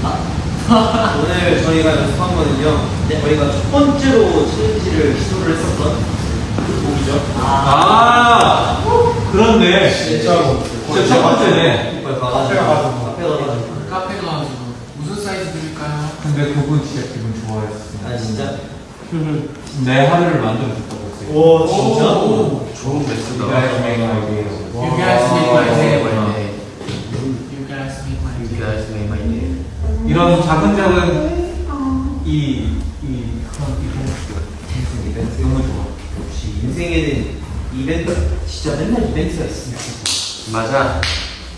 오늘 저희가 연습한 거는요. 저희가 첫 번째로 챌린지를 시도를 했었던 그 곡이죠. 아, 그렇네. 진짜로. 진짜 첫 번째네. 카페 가 가지고. 카페 가 가지고. 카페 가 가지고 무슨 사이즈 드릴까요? 근데 그분 진짜 기분 좋아했어. 아 진짜? 내 하루를 만들어줬다고 했어요. 오 진짜? 오. 좋은 메시다. You guys make my day. You guys make my day. 와. 이런 작은 작은 이, 이 그런 이벤트, 이벤트 너무 좋아. 역시 인생에는 이벤트 진짜 맨날 이벤트가 있으면 좋겠어. 맞아.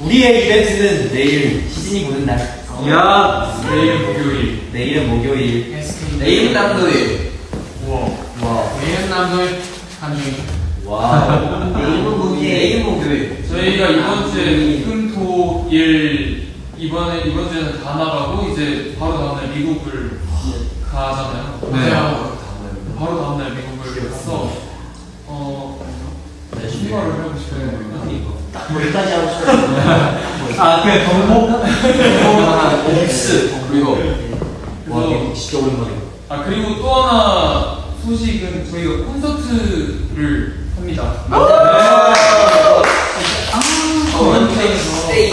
우리의 이벤트는 내일 시즌이 보는 날. 야, 내일은 목요일. 내일은 목요일. SK. 내일 남도일. 우와. 와. 내일은 남도일. 한주일. 와. 내일은 목요일. 내일 목요일. 저희가 이번 주에 금토일 이번에 이번 주에는 다 나가고 이제 바로 다음날 미국을 가잖아요. 네. 바로 다음날 미국을 가서 어 네, 신발을 하고 싶어요. 거기까지 하고 싶어요. 아, 그냥 정복? 옥스. 그리고 와, 진짜 오랜만이야. 아 그리고 또 하나 소식은 저희가 콘서트를 합니다. One day.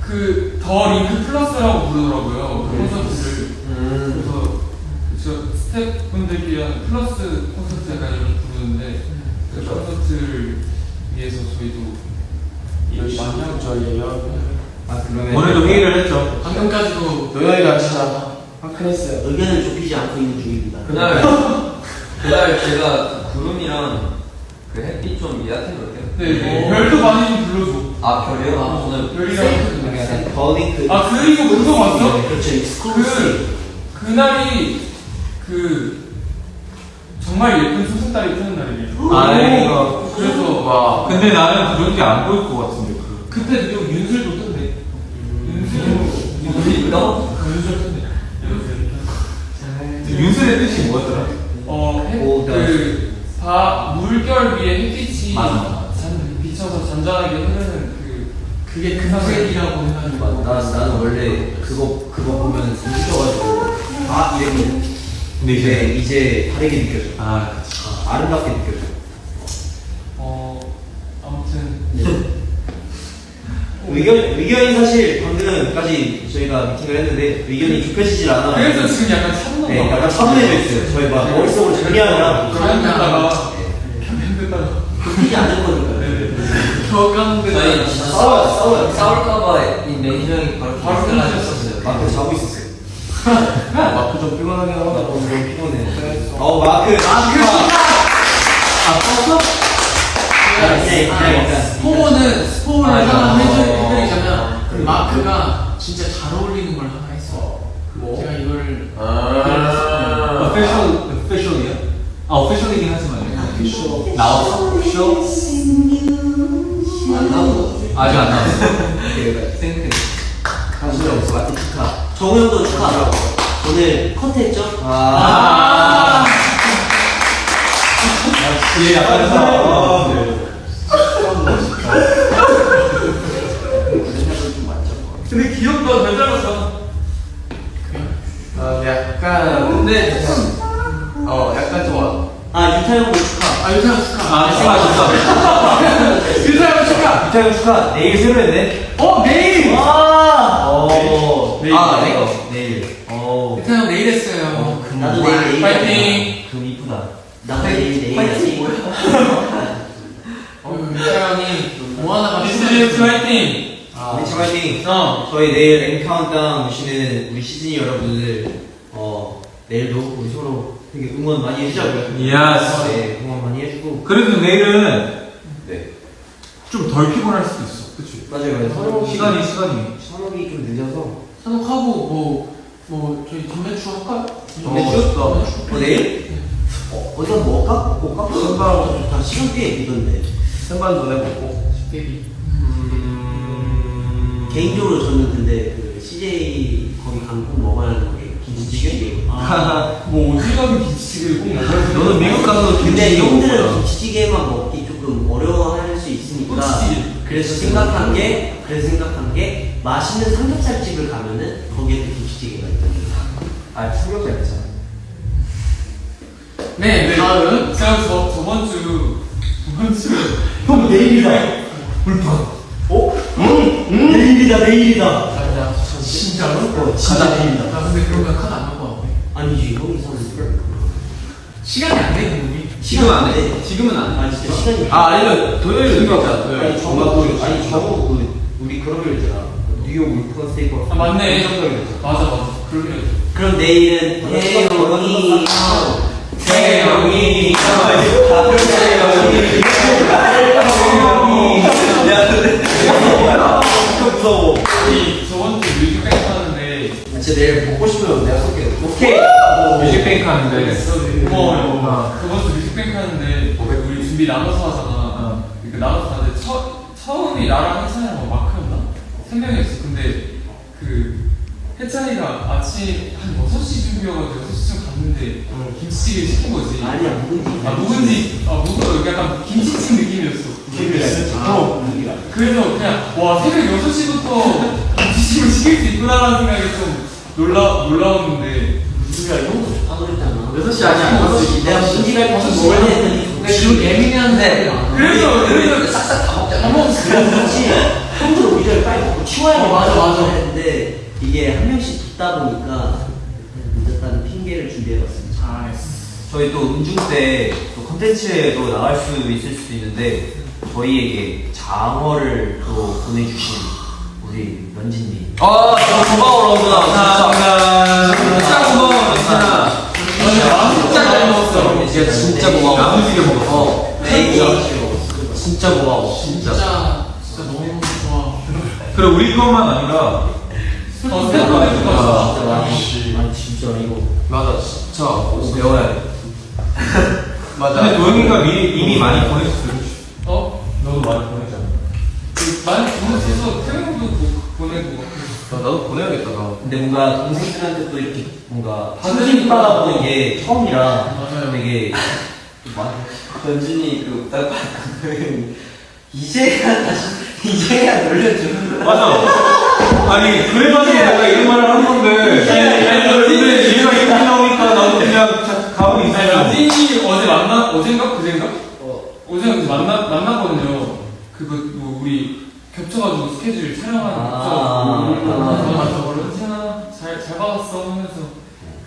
그 The Link Plus라고 부르더라고요. 그 콘서트를. 음. 그래서 저 스태프분들끼리 하는 플러스 콘서트 약간 이렇게 부르는데 그 그렇죠. 콘서트를 위해서 저희도 열심히 하고 저희예요. 아, 그러면. 오늘도 회의를 했죠. 방금까지도 도영이가 진짜 화끈했어요. 의견을 좁히지 않고 있는 중입니다. 그날 그날 제가 그 구름이랑 그 햇빛 좀 예약해도 돼요? 네, 네. 별도 많이 좀 불러줘. 아 별이요? 아 오늘 별이랑 THE LINK. 아 그리고 그거 봤어? 그렇죠. exclusive. 그 그날이 그 정말 예쁜 초승달이 뜨는 날이에요. 아, 네, 이거. 그래서 와. 근데 나는 그런 게 안 보일 것 같은데. 그. 그때 또 윤슬도 뜬대. 윤슬 윤슬이 떠? 윤슬 뜬대. 윤슬의 뜻이 뭐였더라? 어, 해, 오, 그, 바, 물결 위에 햇빛이 맞아. 잔, 비쳐서 잔잔하게 흐르는 그, 그게 금색이라고 해가지고. 나, 나는 원래 그거, 그거 보면 웃겨가지고. 아, 이랬거든. 근데 이제, 이제. 이제 다르게 느껴져. 아, 그치. 아, 아름답게 느껴져. 어, 아무튼, 의견, 의견이 사실 방금까지 저희가 미팅을 했는데 의견이 좁혀지질 않아. 그래서 지금 약간 참는 네, 거 약간 차분해져 있어요. 저희 막 머릿속으로 정리하느라. 가면 됐다가, 가면 됐다가. 좁히지 않을 거니까. 격앙된. 저희 싸워 싸워요. 싸울까봐 이 매니저 형이 바로 바로 끊어졌었어요. 마크 자고 있었어요. 마크 좀 피곤하긴 나 하다. 너무 피곤해. 어, 마크. 마크. 아, 떴어? 스포는 스포를 아, 하나 어, 해드- 어, 해드리자면 어, 마크가 진짜 잘 어울리는 걸 하나 했어. 제가 이거를 아. official, official이야? 아, official이긴 하지만. 나왔어? 쇼? 안 나오고. 아직 안 나왔어. 생각해. 강수영 없어. 마크 축하. 정우 형도 축하. 오늘 컨텐츠죠? 아. 얘 약간 사. 근데 귀엽다, 잘 잘랐어. 아, 약간 근데 어 약간 좋아. 아, 유타 형도 축하. 아 유타형 축하. 아, 좋아, 좋아. 유타형 축하. 유타 형 축하. 내일 새로 했네. 어 내일. 와. 오. 내일. 아, 내가 내일. 오. 유타형 내일 했어요. 나도 내일 내일. 파이팅. 금 이쁘다. 나도 내일 내일. 파이팅 어, 유타형이 뭐 미스즈 화이팅! 우리 차 화이팅. 어. 저희 내일 엠 카운트다운 오시는 우리 시즈니 여러분들 어 내일도 우리 서로 되게 응원 많이 해주자고요. yes. 네, 응원 많이 해주고. 그래도 내일은 네. 좀 덜 피곤할 수도 있어. 그치? 맞아요. 사녹이 시간이, 시간이. 사녹이 좀 늦어서. 사녹하고 뭐 뭐 저희 점메추 할까? 점메추? 점메추? 어 내일? 어 어디서 먹을까? 먹을까? 선발하고 다 시간 꽤 있던데. 생반 전해보고. 베이비. 개인적으로 저는 근데 그 CJ 거기 강국 먹어야 하는 게 김치찌개. 뭐 어디 가면 김치찌개를 꼭 먹어야 돼. 너는 미국 가서 근데 김치찌개 형들은. 김치찌개만 먹기 조금 어려워할 수 있으니까 꼬치찌개. 그래서 생각한 게 그래서 생각한 게 맛있는 삼겹살 집을 가면은 거기에 또 김치찌개가 있거든요. 아 충격자 괜찮아 네, 다음. 제가 저, 저번 주, 저번 주. 형 내일이다. 불판. 어? 응? 응? 내일이다 내일이다. 가자. 진짜로? 어, 진짜 내일이다. 나 근데 그러면 카드 안 갖고 와. 아니지 형 이상한 시간이 안 돼, 우리. 지금은 안 돼. 지금은 안 돼. 아 진짜 시간이. 아 아니면 토요일 느꼈다 토요일 아니 저거 그 아니 저거 그 우리 그런 거 있잖아. 뉴욕 울프건 스테이크. 아, 맞네. 맞아, 맞아. 그러게. 그럼 내일은 태용이 태용이 무서워 우리 저번 주 뮤직뱅크 하는데. 진짜 내일 먹고 싶으면 내가 쏠게. 오케이. 뮤직뱅크 하는데 고마워요. 저번 주 뮤직뱅크 하는데 우리 준비 나눠서 하잖아. 그 나눠서 하는데 처, 처음이 나랑 해찬이랑 마크였나? 세 명이었어. 근데 그 혜찬이가 아침 한 6시 준비여가지고 6시쯤 갔는데 김치찌개 시킨 거지. 아니야 묵은지. 아 묵은지 아 묵은 약간 김치찜 느낌이었어. 어 묵은지가. 그래서 그냥 와 새벽 6시부터 김치찜을 시킬 수 있구나라는 생각이 좀 놀라 놀라웠는데 묵은지가 형도 좋다 그랬잖아. 6시 아니야 5시 내가 묵은지가 버섯 먹을 했더니 지금 예민한데. 그래서 그래서 싹싹 다 먹자 한번 그렇지. 오기 전에 빨리 먹고 치워야 어, 맞아, 맞아. 했는데 이게 한 명씩 듣다 보니까 늦었다는 핑계를 준비해봤습니다. 잘했어. 저희 또 음중 때 또 컨텐츠에도 나갈 수 있을 수도 있는데 저희에게 장어를 또 보내주신 우리 런진님. 아 진짜 고마워 런진아 감사합니다 진짜 고마워 런진아 진짜 잘 먹었어. 진짜 진짜 고마워. 나무지게 먹어. 진짜 고마워. 진짜, 진짜. 너무 좋아. 그래 우리 것만 아니라 어. 진짜 많이. 아니 진짜 이거. 맞아 진짜. 배워야 돼. 근데 도영이가 미리 이미 많이 어? 너도 많이 그 많이 보내줘서 태명도 보내고 나도 보내야겠다 나 근데 뭔가 동생들한테 또 이렇게 뭔가. 받으니까 받아보는 게 처음이라 맞아요. 되게 런진이 그딱 봤거든 이제야 다시 이제야 놀려주는 맞아. 아니 그래가지고 내가 이런 말을 한 건데. 근데 얘가 이렇게 나오니까 나도 그냥 자- 가만히 아니 있어요. 런진이 어제 만나 어젠가 그젠가 어제 어제 만나 만났거든요. 그거 뭐 우리 겹쳐가지고 스케줄 촬영하는 거 아. 맞아. 맞아 런진아 잘 잘 받았어 하면서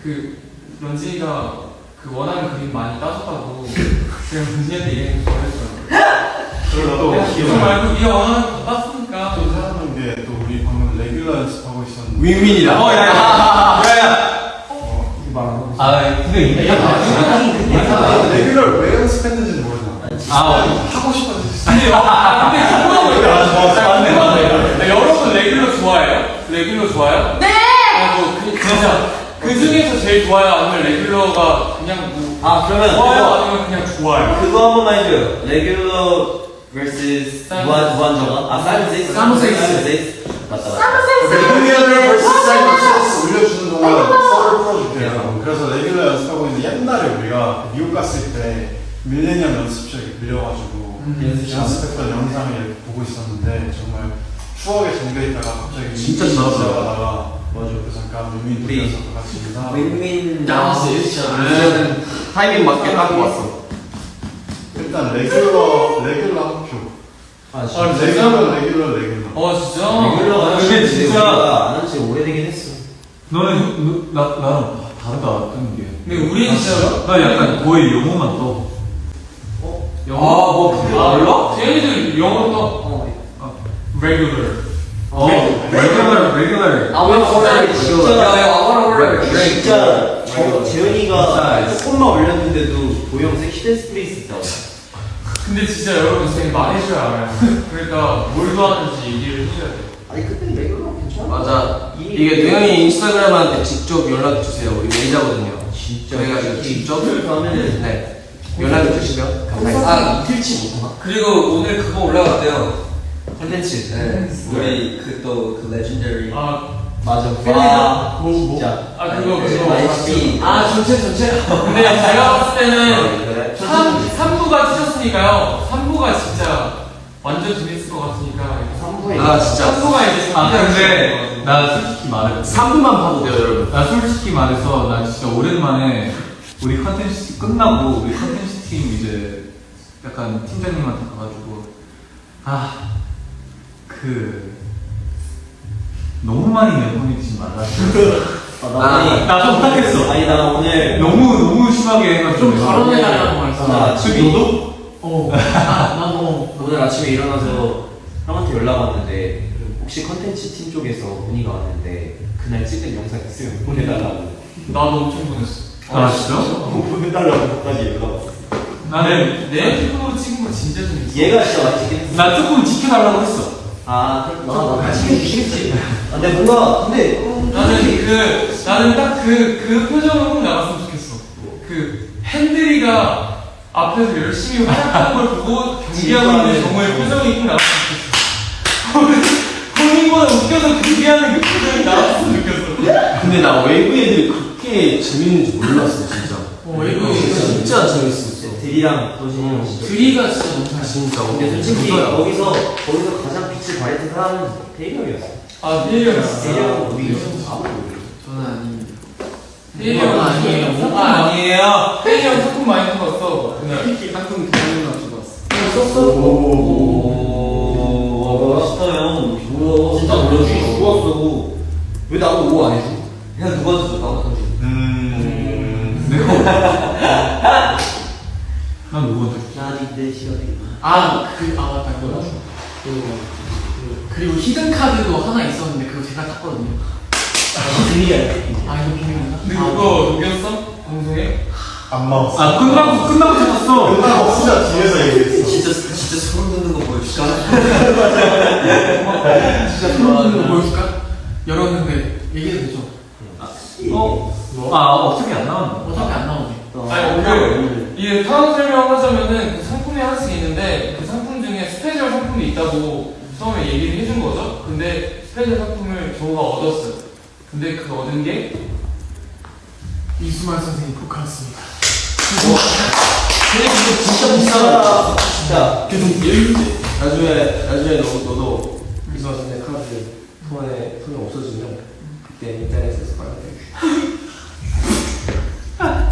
그 런쥔이가 그 원하는 그림 많이 따줬다고 제가 런쥔이한테 줬어요. 그리고 내가 또 그거 말고 네가 원하는 거다 땄으니까. 또 생각난 게 또 우리 방금 Regular 연습하고 있었는데. 윈윈이다. 어, 야, 야. 어, 아 근데 이게 아, Regular를 왜 연습했는지는 모르잖아 아 하고 싶어서 근데, 아, 근데 궁금한 거 있어요. 궁금한 거 여러분 Regular 좋아해요? Regular 좋아요? 네! 아, 뭐, 그, 진짜. 그 중에서 제일 좋아요? 아니면 Regular가 그냥 뭐, 아 그러면 좋아요? 그거 아니면 그냥 좋아요? 그거 한 번만 해줘요 Regular vs. 무한 무한적아 아 Simon Says Simon Says. Simon Says 맞다 맞다 Regular를 벌써 사이버스 올려주는 동안 썰을 풀어줄게요 그래서 Regular 연습하고 있는데 옛날에 우리가 미국 갔을 때 밀레니엄 연습실에 빌려가지고 연습했던 영상을 이렇게 보고 있었는데 정말 추억에 잠겨 있다가 갑자기 진짜 지나갔어요. 가다가 맞아 그래서 잠깐 의미 우리 같이 윈윈 나왔어, 진짜. 저는 타이밍 맞게 딱 왔어 일단 레귤러 레귤러 학교 아 아, 레귤러 레귤러 레귤러 어, 진짜? 레귤러가 근데 진짜- 안한 지 오래되긴 했어. 너는 너- 나 나는 다르다 뜨는 게. 근데 우리는 진짜. 나 약간 거의 영어만 떠. 영어? 아, 뭐 그게 달라? 쟤네들 영어 또, 어. regular. 어 레귤러 레귤러. 아, 왜 진짜 야 아무나 올래 진짜 저 재현이가 진짜. 조금만 올렸는데도 도영 섹시댄 스페이스 있다. 근데 진짜 여러분 저희 말해줘야 알아요. 그러니까 뭘 좋아하는지 얘기를 해줘야 돼. 아니 그때 레귤러 괜찮아. 맞아 이게 도영이 인스타그램한테 직접 연락 주세요 우리 매니저거든요 진짜. 저희가 직접 그러면은 네 연락 주시면 감사하겠습니다 아 이틀치 못하나? 그리고 오늘 그거 올라갔대요 콘텐츠 네. 우리 그 또 그 레전더리 아, 맞아. 필리나? 와, 뭐, 뭐? 진짜. 아, 그거, 그거. 맛있지. 아, 전체, 전체? 근데 제가 봤을 때는 그래? 3, 3부가 찢었으니까요. 3부가 진짜 완전 재밌을 것 같으니까. 3부에 아 진짜 한동안 이제 아 근데 나 솔직히 말해 3분만 봐도 돼요 여러분 나 솔직히 말해서 나 진짜 오랜만에 우리 컨텐츠 끝나고 우리 컨텐츠 팀 이제 약간 팀장님한테 가가지고 아 그 너무 많이 내 보내지 말라 아, 나, 아니, 나 부탁했어 아니 나 오늘 너무 너무 심하게 해가지고 좀 발언해달라고 말했어. 나 지금 너도 어, 나, 나 뭐. 오늘 아침에 일어나서 형한테 연락 왔는데 혹시 컨텐츠 팀 쪽에서 문의가 왔는데 그날 찍은 영상 있으면 보내달라고 나도 엄청 보냈어. 아 진짜? 보내달라고 까지 연락 왔어 나는 내 피부로 찍은 거 진짜 좀 있어. 얘가 진짜 맛있긴 나 조금 지켜달라고 했어 아, 나 같이 해주시겠지. 아, 근데 뭔가, 근데, 나는 그 나는 딱 그 그 표정으로 꼭 나왔으면 좋겠어. 그 핸들이가 앞에서 열심히 활약하는 걸 보고 경기하고 있는 정우의 표정이 꼭 나왔으면 좋겠어. 본인보다 웃겨서 경기하는 그 표정이 나왔으면 좋겠어. 근데 나 웨이브 애들 이 그렇게 재밌는지 몰랐어 진짜 어, 웨이브 진짜 재밌었어 들이랑 도진이랑 진짜. 드리가 진짜 잘 진짜 근데 솔직히. 거기서, 거기서 가장 빛을 발했던 사람은 대일형이었어. 아 대일이었어. 대일형은 우리 아무도 모르겠어. 저는 아닙니다. 대일이 형 아니에요. 아 아니에요. 대일이 형 소품 많이 뽑았어 그날. 상품 기념으로 가지고 왔어 썼어? 아, 그, 아, 맞다. 그거. 그, 그, 그리고 히든 카드도 하나 있었는데 그거 제가 땄거든요. 아, 이거 비밀이나? 근데 그거 녹였어? 방송에? 안 먹었어. 아 끝나고 끝나고 찾았어 끝나고 진짜 뒤에서 얘기했어. 진짜, 진짜 소름 돋는 거 보여줄까? 진짜 소름 돋는 거 보여줄까? 열었는데 얘기해도 되죠? 어? 아 어떻게 안 나왔나? 어차피 안 나오지. 아니 그 이게 상황 설명 하자면은 그 상품이 하나씩 있는데 그 상품 중에 special 상품이 있다고 처음에 얘기를 해준 거죠. 근데 special 상품을 저가 얻었어요. 근데 그 얻은 게 이수만 선생님 포카였습니다. 근데 이거 진짜 비싸다. 진짜. 나중에 나중에 너, 너도 이수만 선생 카드 손에 손이 없어지면 그때 인터넷에서 빨리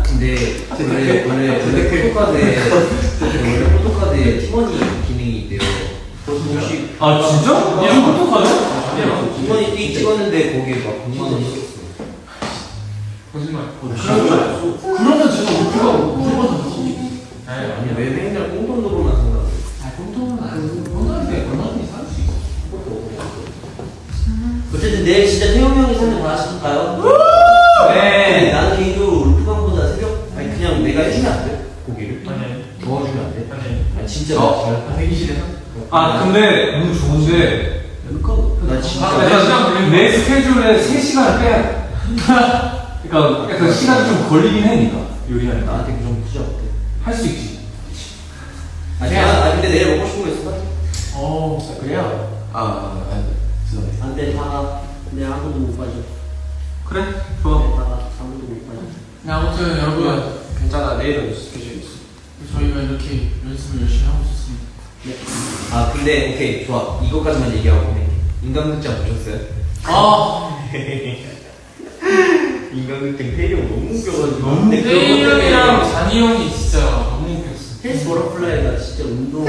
근데 원래 원래 원래 포토카드에 원래 포토카드에 팀원이 기능이 있대요. 혹시 아 진짜? 얘 어떡하냐? 팀원이 띠 찍었는데 거기에 막 100만 원 있었어. 거짓말. 그러면 제가 울트가 무조건 던지지. 아니 아니 왜 맨날 꽁돈으로만 생각해? 아, 공통은 아니고, 원하는데 얼마든지 살수 있어. 어쨌든 내일 진짜 태용 형이 사는 거 하실까요? 네. 나는 개인적으로 울프강보다 새벽 아니 그냥 내가 해주면 안 돼? 고기를 아니 도와주면 안 돼? 아니. 진짜 어? 잘. 아? 아 근데 너무 좋은데 나 진짜. 아, 네 시간 약간 걸리는 내 스케줄에 3시간을 빼야 돼 그러니까 약간 시간이 좀 걸리긴 해 니까 요리하니까 나한테 그 정도 투자 못해. 할수 있지 아니 나 아니 근데 내일 먹고 싶은 거 있어? 어, 그래요? 아, 아 죄송해요 안돼 다가 근데 아무도 못 빠져. 그래 좋아 다가 아무도 못 빠져. 네, 아무튼 여러분, 괜찮아 내일은 스케줄 저희가 이렇게 연습을 열심히 하고 있었습니다. 아 근데 오케이 좋아 이것까지만 얘기하고. 인간극장 보셨어요? 아, 인간극장 태리 형 너무 웃겨가지고. 너무 때문에 형이랑 잔이 형이 진짜 너무 웃겼어. 헬스 버터플라이가 진짜 운동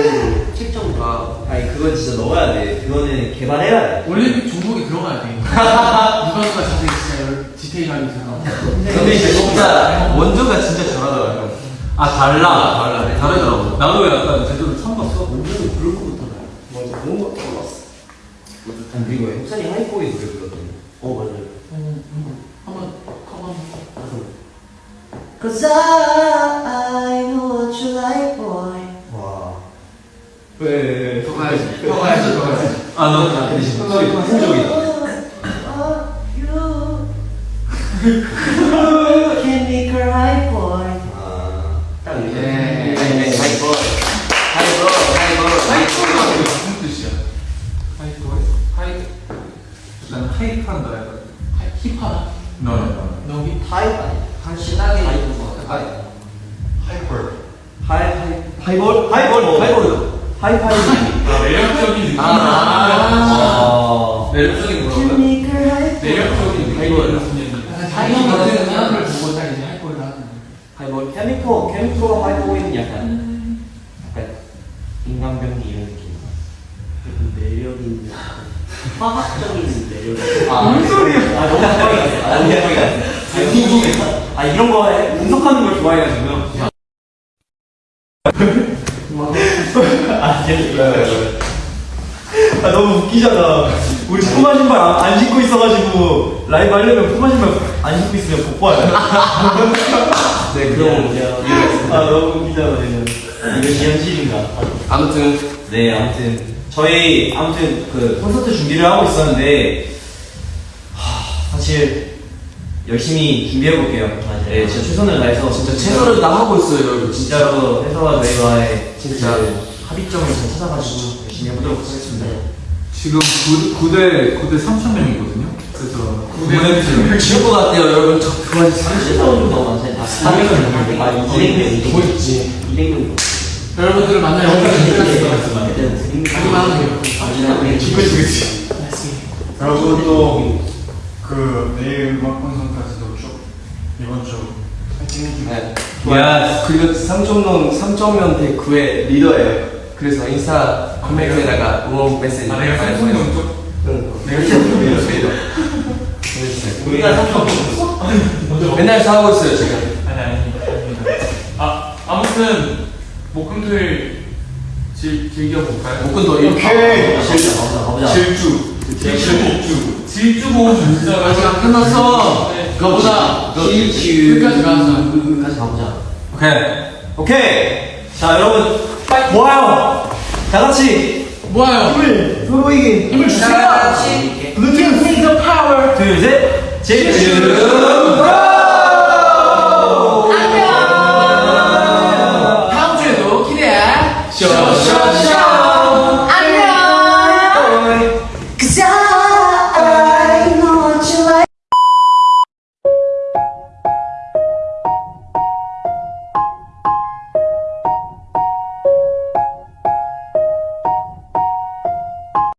책정 아 아니 그건 진짜 넣어야 돼 그거는 개발해야 돼 올림픽 종목에 들어가야 돼. 누가 누가 자세히 진짜 열- 디테일하게 들어가. 근데 이제 진짜 원조가 진짜 잘하더라고요 아 달라 달라. 다르더라고 나도 약간 제대로 처음 봤어 완전 그럴 거부터 나 맞아 그런 거 몰랐어 아니 그리고 혁산이 하이보이 노래 불렀더니 어 맞아요 어, 이거 한번 한번. Cause I know what you like boy 와 왜? 더 가야지. 더 가야지. 더 가야지. 아너 근데 한국적이 난 하이프한다 약간 힙하다. 너너 너 힙. 하이브 아니야? 한신하게 하이브 하이브 하이퍼. 하이 하이. 하이볼 하이볼 하이볼 하이파이브 아, 매력적인 느낌. 아, 아. 매력적인 뭐라고요? 매력적인 하이볼 다이언 같은 사람을 보고 딱 이제 할 거를 하는. 아니 뭐 케미코 활보고 있는 약간 약간 인간병기 이런 느낌. 매력 있는 화학적인. 아, 무슨 소리야? 아, 너무 가까이 갔어. 아, 너무 가까이 갔어. 아, 궁금해. 아, 이런 거 해- 분석하는 걸 좋아해가지고요. 아. 아, 너무 웃기잖아. 우리 푸마 신발 안, 안 신고 있어가지고, 라이브 하려면 푸마 신발 안 신고 있으면 복봐요. 네 그럼 아, 너무 웃기잖아, 지금. 이거 현실인가? 아무튼 네, 아무튼 저희 아무튼 그 콘서트 준비를 하고 있었는데 하, 사실 열심히 준비해 볼게요. 네, 진짜 최선을 다해서 진짜 최선을 다 하고 있어요 여러분 진짜 진짜로 해서 저희와의 진짜. 그 합의점을 잘 찾아가지고 열심히 해보도록 하겠습니다. 지금 9, 대 9대 3천 명이거든요. 그래서 구대 지울 것 같아요 여러분 저 그만 30분 정도 많잖아요. 아, 400명, 아, 200명, 뭐 있지 200명. 여러분들을 만나 영광을 드리겠습니다. 하기만 하면 돼요. 그리고 또 그 내일 음악 방송까지도 쭉 이번 주 파이팅 해주세요. 네. 야, 그리고 삼촌동 삼촌면 대구의 리더예요. 그래서 인스타 코멘트에다가 응원 메시지 아 내가 삼성동 쪽? 응. 내가 삼성동 쪽. 보내주세요. 우리가 삼성 맨날 싸우고 있어요 지금. 아니 아니 아 아무튼 목금토일 즐, 즐겨볼까요? 목금토 오케이. 가보자, 가보자. 질주 질주 질주고 진짜 아직 안 끝났어. 네. 그거보다 일주. 끝까지 가자. 끝까지 가보자. 오케이. 오케이. 자, 여러분. 모아요. 다 같이. 뭐예요? 힘을, 힘을 보이게. 힘을 주세요. Give me the power. 둘, 셋. 제주. 다음 주에도 기대해. 쇼쇼쇼. 안녕. 그자.